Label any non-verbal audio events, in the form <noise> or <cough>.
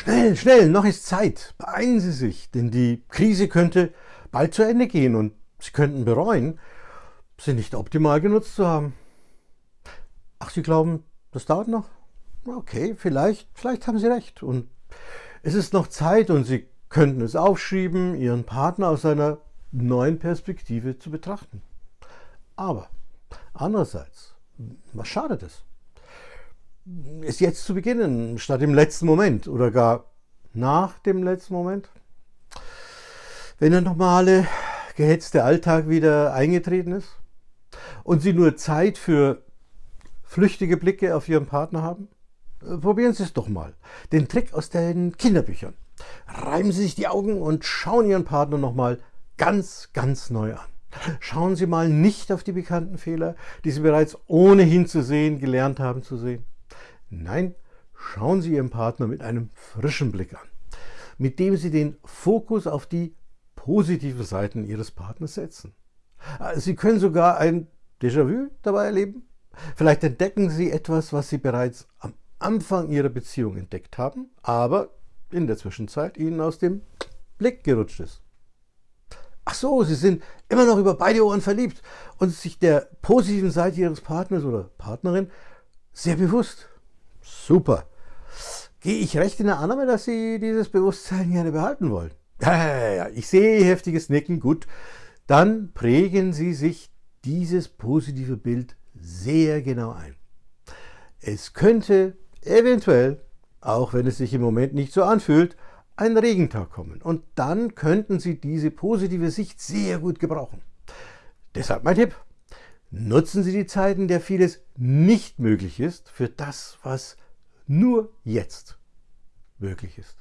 Schnell, schnell, noch ist Zeit. Beeilen Sie sich, denn die Krise könnte bald zu Ende gehen und Sie könnten bereuen, sie nicht optimal genutzt zu haben. Ach, Sie glauben, das dauert noch? Okay, vielleicht, vielleicht haben Sie recht. Und es ist noch Zeit und Sie könnten es aufschieben, Ihren Partner aus einer neuen Perspektive zu betrachten. Aber andererseits, was schadet es? Es jetzt zu beginnen, statt im letzten Moment oder gar nach dem letzten Moment? Wenn der normale, gehetzte Alltag wieder eingetreten ist und Sie nur Zeit für flüchtige Blicke auf Ihren Partner haben? Äh, probieren Sie es doch mal. Den Trick aus den Kinderbüchern. Reiben Sie sich die Augen und schauen Ihren Partner nochmal ganz, ganz neu an. Schauen Sie mal nicht auf die bekannten Fehler, die Sie bereits ohnehin zu sehen gelernt haben zu sehen. Nein, schauen Sie Ihren Partner mit einem frischen Blick an, mit dem Sie den Fokus auf die positiven Seiten Ihres Partners setzen. Äh, Sie können sogar ein Déjà-vu dabei erleben. Vielleicht entdecken Sie etwas, was Sie bereits am Anfang Ihrer Beziehung entdeckt haben, aber in der Zwischenzeit Ihnen aus dem Blick gerutscht ist. Ach so, Sie sind immer noch über beide Ohren verliebt und sich der positiven Seite Ihres Partners oder Partnerin sehr bewusst. Super. Gehe ich recht in der Annahme, dass Sie dieses Bewusstsein gerne behalten wollen? <laughs> Ja, ja, ja, ich sehe heftiges Nicken. Gut, dann prägen Sie sich dieses positive Bild sehr genau ein. Es könnte eventuell, auch wenn es sich im Moment nicht so anfühlt, ein Regentag kommen und dann könnten Sie diese positive Sicht sehr gut gebrauchen. Deshalb mein Tipp, nutzen Sie die Zeiten, in der vieles nicht möglich ist, für das, was nur jetzt möglich ist.